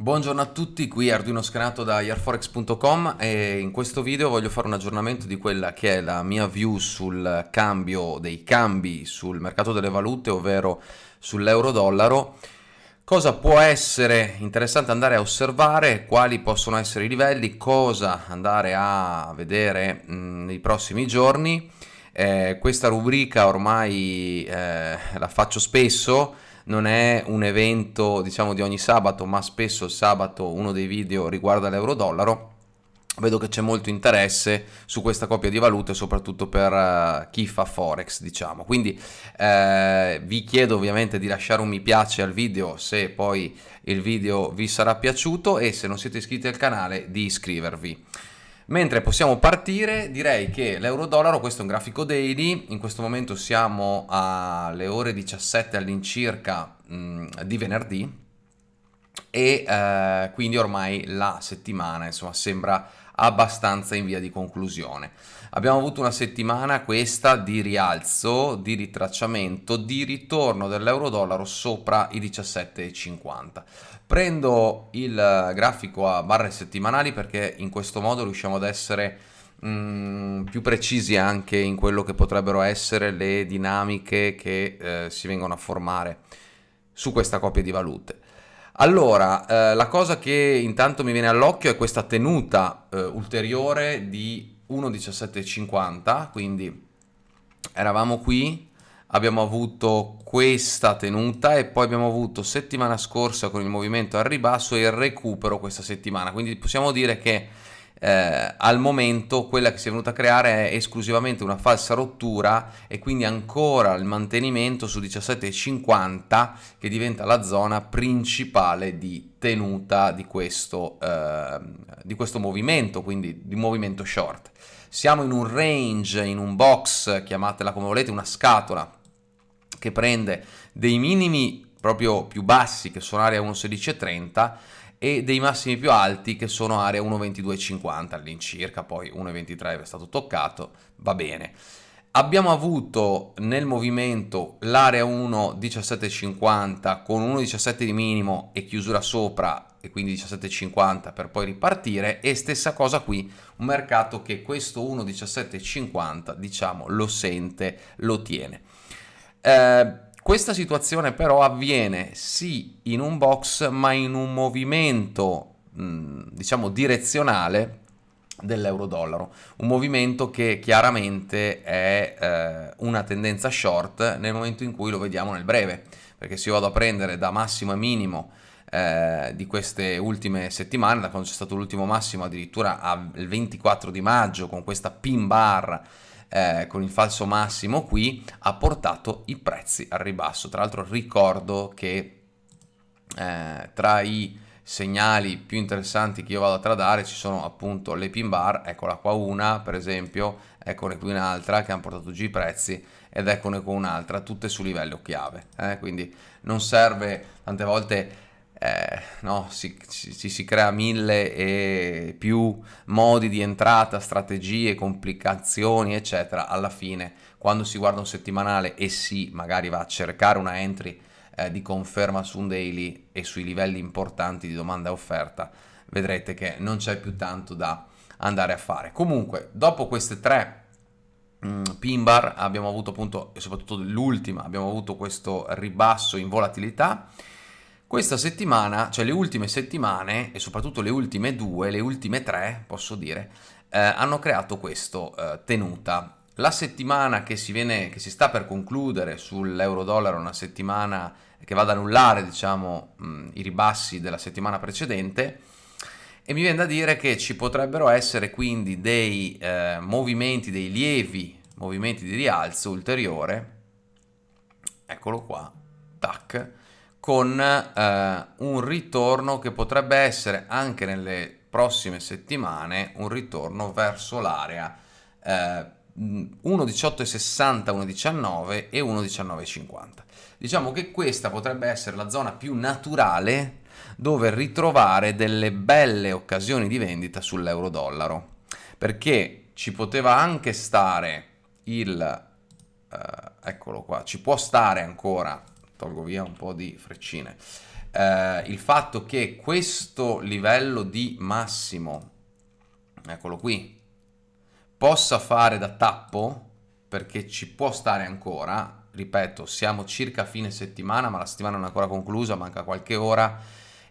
Buongiorno a tutti, qui Arduino Scanato da airforex.com e in questo video voglio fare un aggiornamento di quella che è la mia view sul cambio dei cambi sul mercato delle valute, ovvero sull'euro-dollaro. Cosa può essere interessante andare a osservare, quali possono essere i livelli, cosa andare a vedere mh, nei prossimi giorni. Eh, questa rubrica ormai eh, la faccio spesso, non è un evento diciamo di ogni sabato, ma spesso il sabato uno dei video riguarda l'euro-dollaro. Vedo che c'è molto interesse su questa coppia di valute, soprattutto per uh, chi fa forex, diciamo. Quindi eh, vi chiedo ovviamente di lasciare un mi piace al video se poi il video vi sarà piaciuto e se non siete iscritti al canale di iscrivervi. Mentre possiamo partire, direi che l'euro-dollaro, questo è un grafico daily, in questo momento siamo alle ore 17 all'incirca di venerdì e eh, quindi ormai la settimana insomma sembra abbastanza in via di conclusione. Abbiamo avuto una settimana questa di rialzo, di ritracciamento, di ritorno dell'euro-dollaro sopra i 17,50. Prendo il grafico a barre settimanali perché in questo modo riusciamo ad essere mm, più precisi anche in quello che potrebbero essere le dinamiche che eh, si vengono a formare su questa coppia di valute. Allora, eh, la cosa che intanto mi viene all'occhio è questa tenuta eh, ulteriore di 1,1750, quindi eravamo qui, abbiamo avuto questa tenuta e poi abbiamo avuto settimana scorsa con il movimento al ribasso e il recupero questa settimana, quindi possiamo dire che eh, al momento quella che si è venuta a creare è esclusivamente una falsa rottura e quindi ancora il mantenimento su 17,50 che diventa la zona principale di tenuta di questo, eh, di questo movimento, quindi di movimento short. Siamo in un range, in un box, chiamatela come volete, una scatola che prende dei minimi proprio più bassi che sono area 1,1630 e dei massimi più alti che sono area 1,2250 all'incirca, poi 1,23 è stato toccato, va bene. Abbiamo avuto nel movimento l'area 1,1750 con 1,17 di minimo e chiusura sopra e quindi 17,50 per poi ripartire e stessa cosa qui, un mercato che questo 1,1750 diciamo lo sente, lo tiene. Eh, questa situazione però avviene sì in un box ma in un movimento diciamo direzionale dell'euro-dollaro, un movimento che chiaramente è eh, una tendenza short nel momento in cui lo vediamo nel breve, perché se io vado a prendere da massimo e minimo eh, di queste ultime settimane, da quando c'è stato l'ultimo massimo addirittura al 24 di maggio con questa pin bar eh, con il falso massimo qui ha portato i prezzi al ribasso. Tra l'altro ricordo che eh, tra i segnali più interessanti che io vado a tradare ci sono appunto le pin bar, eccola qua una per esempio, eccone qui un'altra che hanno portato giù i prezzi ed eccone qua un'altra, tutte su livello chiave, eh? quindi non serve tante volte eh, no, si, si, si, crea mille e più modi di entrata, strategie, complicazioni, eccetera. Alla fine, quando si guarda un settimanale e si magari va a cercare una entry eh, di conferma su un daily e sui livelli importanti di domanda e offerta, vedrete che non c'è più tanto da andare a fare. Comunque, dopo queste tre mm, pin bar abbiamo avuto appunto, e soprattutto l'ultima, abbiamo avuto questo ribasso in volatilità questa settimana, cioè le ultime settimane e soprattutto le ultime due, le ultime tre, posso dire, eh, hanno creato questo eh, tenuta. La settimana che si, viene, che si sta per concludere sull'euro-dollaro una settimana che va ad annullare diciamo, mh, i ribassi della settimana precedente e mi viene da dire che ci potrebbero essere quindi dei eh, movimenti, dei lievi movimenti di rialzo ulteriore, eccolo qua, tac, con eh, un ritorno che potrebbe essere anche nelle prossime settimane un ritorno verso l'area eh, 1.1860, 1.19 e 1.1950. Diciamo che questa potrebbe essere la zona più naturale dove ritrovare delle belle occasioni di vendita sull'euro-dollaro, perché ci poteva anche stare il, eh, eccolo qua, ci può stare ancora tolgo via un po' di freccine. eh, il fatto che questo livello di massimo, eccolo qui, possa fare da tappo, perché ci può stare ancora, ripeto, siamo circa fine settimana, ma la settimana non è ancora conclusa, manca qualche ora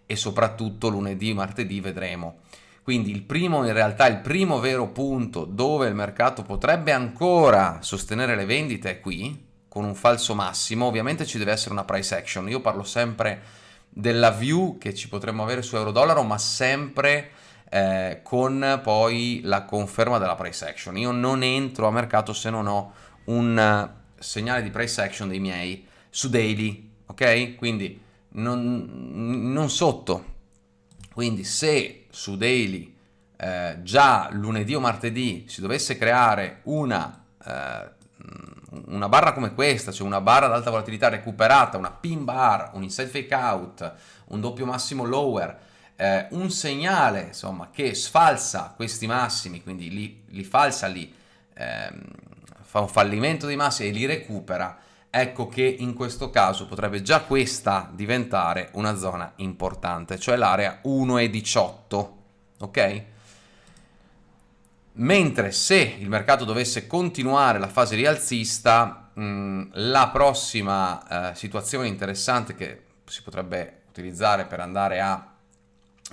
e soprattutto lunedì, martedì vedremo. Quindi il primo, in realtà, il primo vero punto dove il mercato potrebbe ancora sostenere le vendite è qui, con un falso massimo. Ovviamente ci deve essere una price action. Io parlo sempre della view che ci potremmo avere su euro-dollaro, ma sempre eh, con poi la conferma della price action. Io non entro a mercato se non ho un segnale di price action dei miei su daily, ok? Quindi non, non sotto. Quindi se su daily eh, già lunedì o martedì si dovesse creare una, eh, una barra come questa, cioè una barra ad alta volatilità recuperata, una pin bar, un inside fake out, un doppio massimo lower, eh, un segnale insomma che sfalsa questi massimi, quindi li, li falsa li ehm, fa un fallimento dei massimi e li recupera, ecco che in questo caso potrebbe già questa diventare una zona importante, cioè l'area 1,18, ok? Mentre se il mercato dovesse continuare la fase rialzista, mh, la prossima eh, situazione interessante che si potrebbe utilizzare per andare a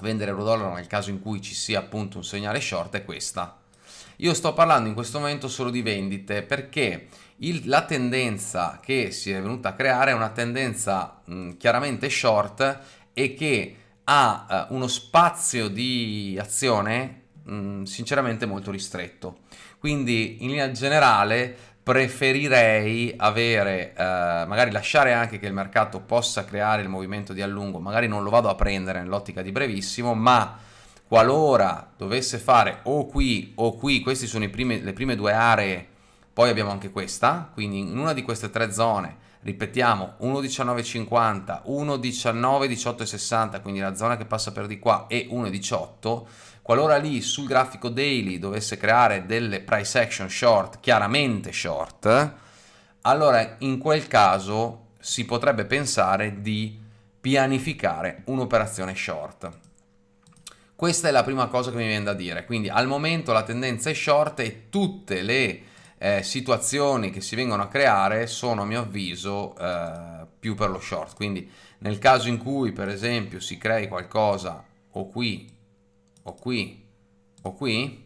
vendere euro-dollaro nel caso in cui ci sia appunto un segnale short è questa. Io sto parlando in questo momento solo di vendite perché il, la tendenza che si è venuta a creare è una tendenza mh, chiaramente short e che ha uh, uno spazio di azione mh, sinceramente molto ristretto. Quindi in linea generale preferirei avere, uh, magari lasciare anche che il mercato possa creare il movimento di allungo, magari non lo vado a prendere nell'ottica di brevissimo, ma qualora dovesse fare o qui o qui, queste sono prime, le prime due aree poi abbiamo anche questa, quindi in una di queste tre zone, ripetiamo, 1,1950, 1,191860, quindi la zona che passa per di qua, e 1,18, qualora lì sul grafico daily dovesse creare delle price action short, chiaramente short, allora in quel caso si potrebbe pensare di pianificare un'operazione short. Questa è la prima cosa che mi viene da dire, quindi al momento la tendenza è short e tutte le eh, situazioni che si vengono a creare sono a mio avviso eh, più per lo short quindi nel caso in cui per esempio si crei qualcosa o qui o qui o qui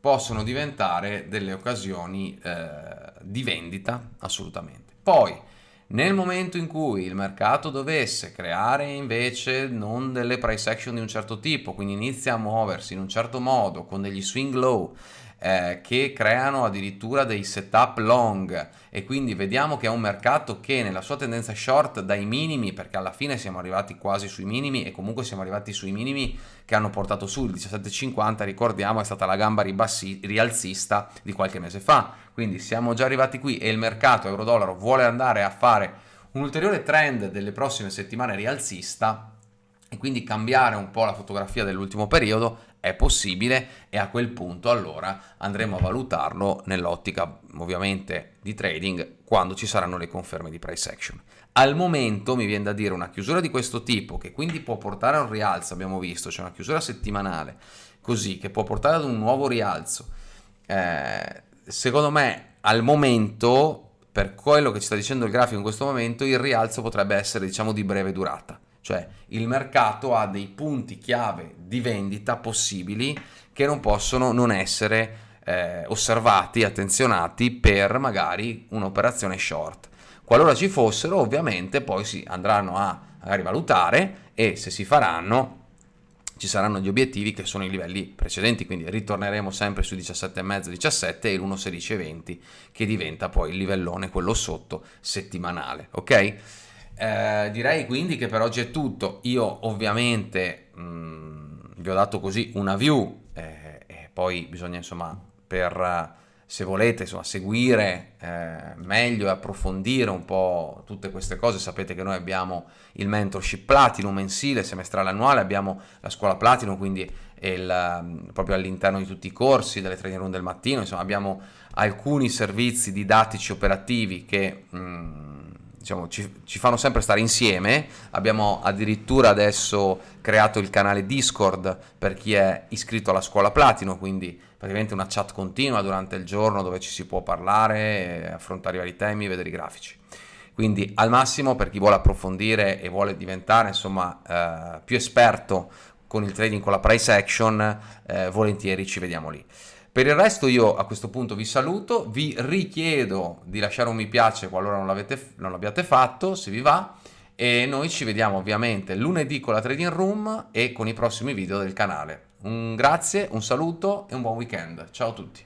possono diventare delle occasioni eh, di vendita assolutamente. Poi nel momento in cui il mercato dovesse creare invece non delle price action di un certo tipo, quindi inizia a muoversi in un certo modo con degli swing low eh, che creano addirittura dei setup long. E quindi vediamo che è un mercato che nella sua tendenza short dai minimi, perché alla fine siamo arrivati quasi sui minimi e comunque siamo arrivati sui minimi che hanno portato su il 17,50, ricordiamo è stata la gamba ribassi, rialzista di qualche mese fa, quindi siamo già arrivati qui e il mercato euro-dollaro vuole andare a fare un ulteriore trend delle prossime settimane rialzista e quindi cambiare un po' la fotografia dell'ultimo periodo è possibile e a quel punto allora andremo a valutarlo nell'ottica ovviamente di trading quando ci saranno le conferme di price action. Al momento mi viene da dire una chiusura di questo tipo che quindi può portare a un rialzo, abbiamo visto, c'è cioè una chiusura settimanale così che può portare ad un nuovo rialzo. Eh, secondo me al momento per quello che ci sta dicendo il grafico in questo momento il rialzo potrebbe essere diciamo di breve durata cioè il mercato ha dei punti chiave di vendita possibili che non possono non essere eh, osservati, attenzionati per magari un'operazione short. Qualora ci fossero, ovviamente poi si andranno a magari valutare e se si faranno ci saranno gli obiettivi che sono i livelli precedenti, quindi ritorneremo sempre sui 17,5, 17 e l'1,1620 che diventa poi il livellone, quello sotto, settimanale, ok? Eh, direi quindi che per oggi è tutto. Io ovviamente mh, mm, vi ho dato così una view eh, e poi bisogna insomma per se volete insomma, seguire eh, meglio e approfondire un po' tutte queste cose, sapete che noi abbiamo il mentorship Platinum mensile, semestrale, annuale, abbiamo la scuola Platinum, quindi il, mm, proprio all'interno di tutti i corsi, delle training room del mattino, insomma abbiamo alcuni servizi didattici operativi che mh, mm, diciamo, ci, ci, fanno sempre stare insieme. Abbiamo addirittura adesso creato il canale Discord per chi è iscritto alla scuola Platino, quindi praticamente una chat continua durante il giorno dove ci si può parlare, affrontare i vari temi, vedere i grafici. Quindi al massimo per chi vuole approfondire e vuole diventare insomma eh, più esperto con il trading con la price action, eh, volentieri ci vediamo lì. Per il resto io a questo punto vi saluto, vi richiedo di lasciare un mi piace qualora non, l'abbiate fatto, se vi va, e noi ci vediamo ovviamente lunedì con la Trading Room e con i prossimi video del canale. Un grazie, un saluto e un buon weekend. Ciao a tutti.